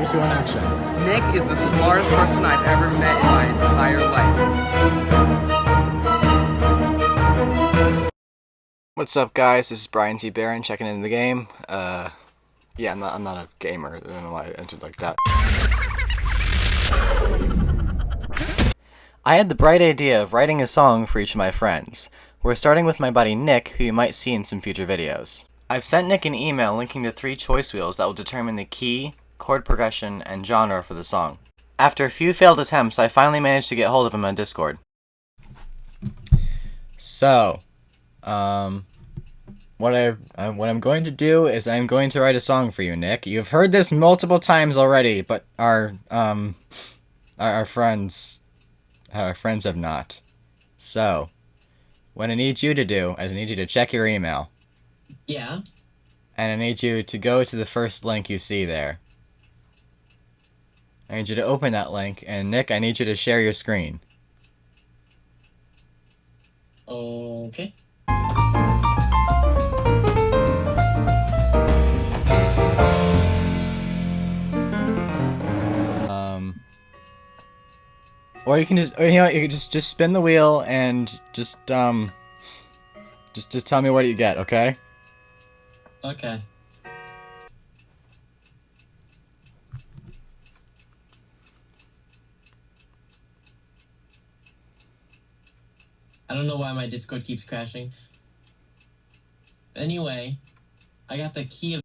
You two in action. Nick is the smartest person I've ever met in my entire life. What's up, guys? This is Brian T. Barron checking in the game. Uh, yeah, I'm not. I'm not a gamer. I don't know why I entered like that. I had the bright idea of writing a song for each of my friends. We're starting with my buddy Nick, who you might see in some future videos. I've sent Nick an email linking to three choice wheels that will determine the key, chord progression, and genre for the song. After a few failed attempts, I finally managed to get hold of him on Discord. So, um, what I uh, what I'm going to do is I'm going to write a song for you, Nick. You've heard this multiple times already, but our um, our, our friends, our friends have not. So, what I need you to do is I need you to check your email. Yeah. And I need you to go to the first link you see there. I need you to open that link, and Nick, I need you to share your screen. Okay. Um, or you can just, or you know, what, you can just just spin the wheel and just um, just just tell me what you get, okay? Okay. I don't know why my Discord keeps crashing. Anyway, I got the key of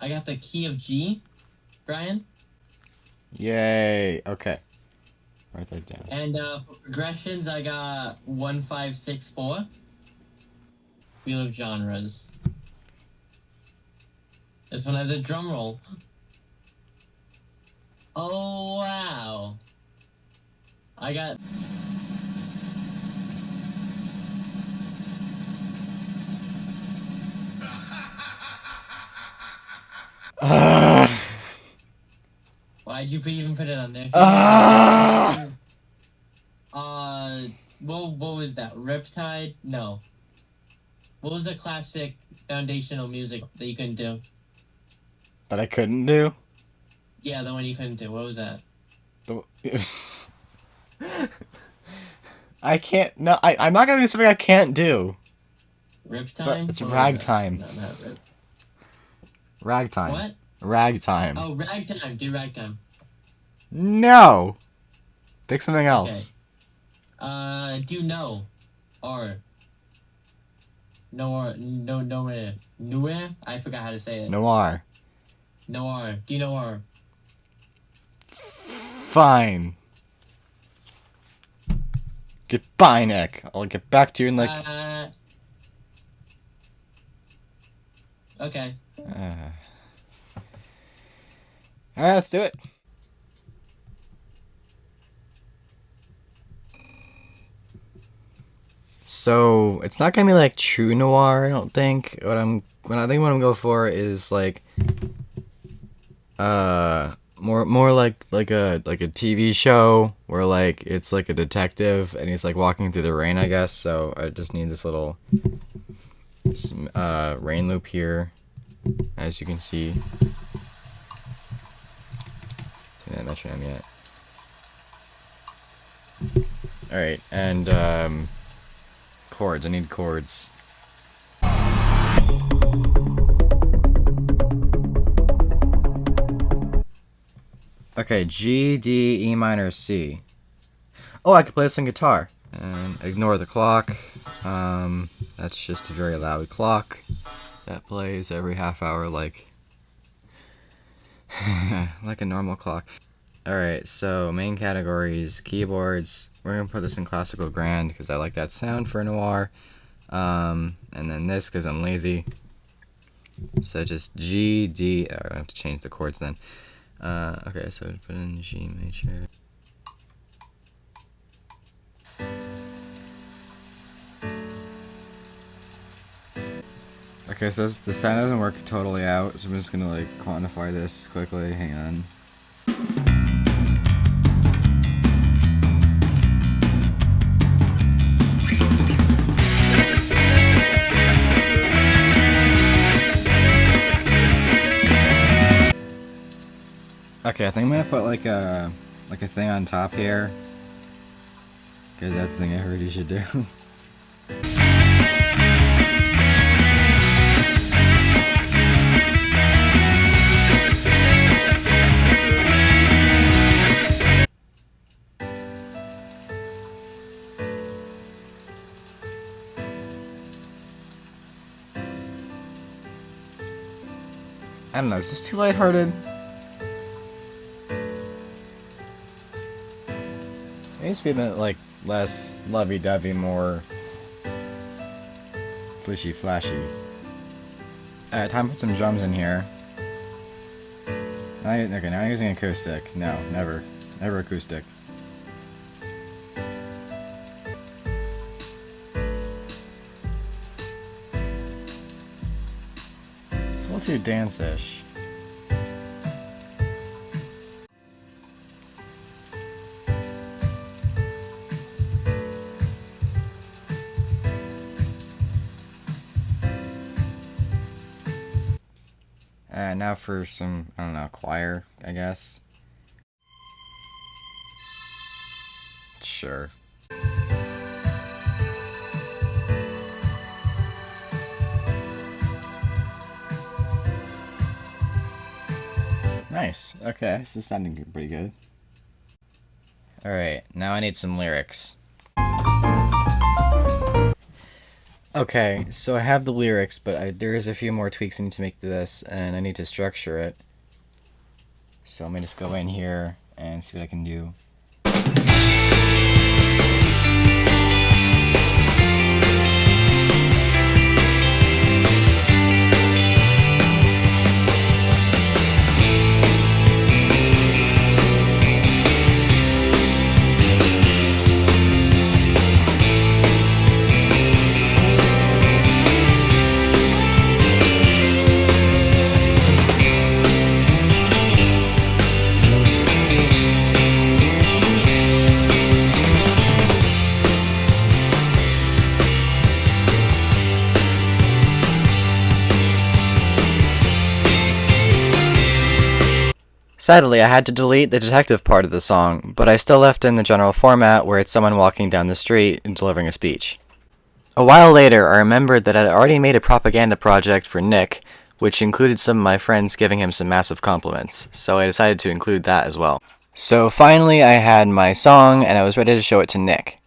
I got the key of G, Brian. Yay! Okay, write that down. And uh, for progressions, I got one five six four. Wheel of genres. This one has a drum roll. Oh wow! I got. Why'd you even put it on there? Ah! Uh, what what was that? Riptide? No. What was the classic foundational music that you couldn't do? that I couldn't do. Yeah, the one you couldn't do. What was that? The- I can't. No, I. I'm not gonna do something I can't do. Riptime? it's was ragtime. No, not rip. Ragtime. What? Ragtime. Oh, ragtime. Do ragtime. No. Pick something else. Uh, do no, or no or no nowhere nowhere. I forgot how to say it. Noir. Noir. Do you know? Fine. Goodbye, Nick. I'll get back to you in like. Uh, okay. Uh... Alright, let's do it. So it's not gonna be like true noir, I don't think. What I'm what I think what I'm going for is like uh more more like like a like a TV show where like it's like a detective and he's like walking through the rain, I guess. So I just need this little uh rain loop here as you can see. Didn't metronome yet. Alright, and um chords. I need chords. Okay, G, D, E minor, C. Oh, I could play this on guitar. And ignore the clock. Um, that's just a very loud clock that plays every half hour like like a normal clock. Alright, so main categories, keyboards. We're gonna put this in classical grand because I like that sound for noir. Um, and then this because I'm lazy. So just G, D. Oh, I have to change the chords then. Uh, okay, so put in G major. Okay, so the sound doesn't work totally out, so I'm just gonna like quantify this quickly. Hang on. Okay, I think I'm gonna put like a like a thing on top here. Cause that's the thing I heard you should do. I don't know, is this too lighthearted? It needs to be a bit like less lovey-dovey, more flishy flashy. Alright, time to put some drums in here. Okay, now I'm using acoustic. No, never. Never acoustic. It's a little too dance-ish. Uh, now for some, I don't know, choir, I guess. Sure. Nice. Okay, this is sounding pretty good. Alright, now I need some lyrics. Okay, so I have the lyrics, but I, there is a few more tweaks I need to make to this, and I need to structure it. So let me just go in here and see what I can do. Sadly, I had to delete the detective part of the song, but I still left in the general format where it's someone walking down the street and delivering a speech. A while later, I remembered that I'd already made a propaganda project for Nick, which included some of my friends giving him some massive compliments, so I decided to include that as well. So finally, I had my song and I was ready to show it to Nick.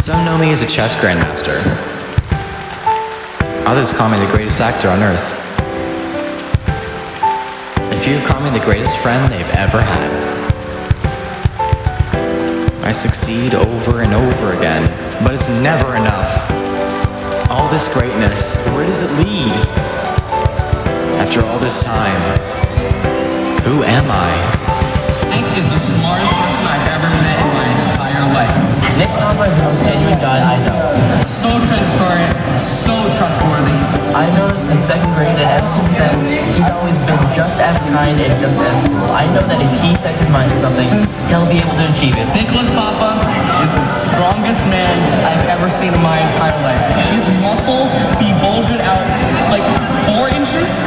Some know me as a chess grandmaster. Others call me the greatest actor on earth. A few call me the greatest friend they've ever had. I succeed over and over again, but it's never enough. All this greatness, where does it lead? After all this time, who am I? Nick is the smartest person Nick Papa is the most genuine guy I know. So transparent, so trustworthy. I know him since second grade, and ever since then, he's always been just as kind and just as cool. I know that if he sets his mind to something, he'll be able to achieve it. Nicholas Papa is the strongest man I've ever seen in my entire life. His muscles be bulging out like four inches.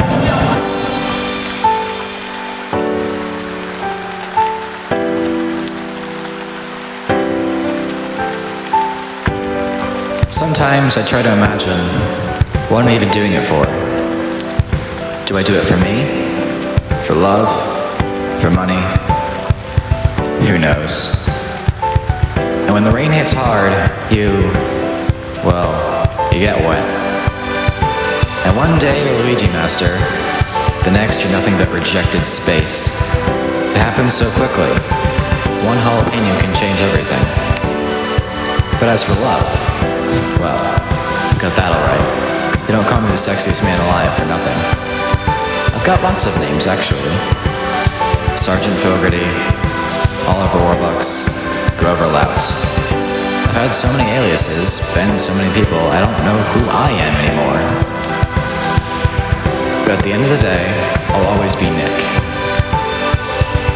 Sometimes I try to imagine what am I'm even doing it for. Do I do it for me? For love? For money? Who knows? And when the rain hits hard, you, well, you get wet. And one day you're Luigi Master, the next you're nothing but rejected space. It happens so quickly. One jalapeno can change everything. But as for love, got that alright. They don't call me the sexiest man alive for nothing. I've got lots of names, actually. Sergeant Fogarty, Oliver Warbucks, Grover Lout. I've had so many aliases, been so many people, I don't know who I am anymore. But at the end of the day, I'll always be Nick.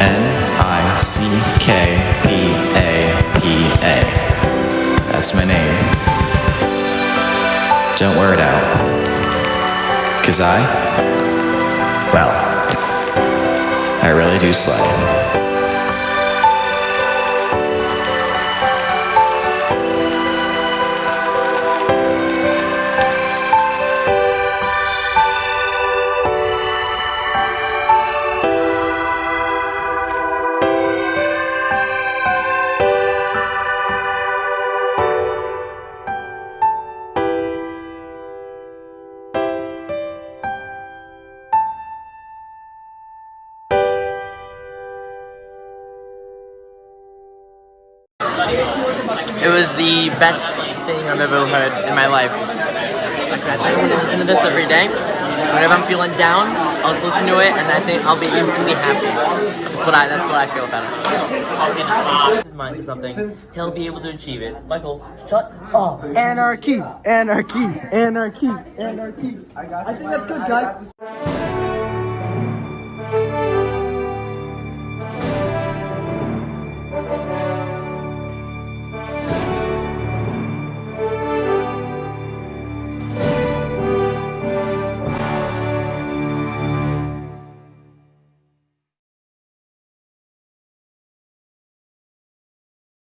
N I C K P A P A. That's my name. Don't wear it out. Cause I, well, I really do slay. It was the best thing I've ever heard in my life. Like, I think I'm gonna listen to this every day. Whenever I'm feeling down, I'll just listen to it, and I think I'll be instantly happy. That's what I. That's what I feel about it. His mind to something. He'll be able to achieve it. Michael, shut up. Anarchy, anarchy, anarchy, anarchy. I think that's good, guys.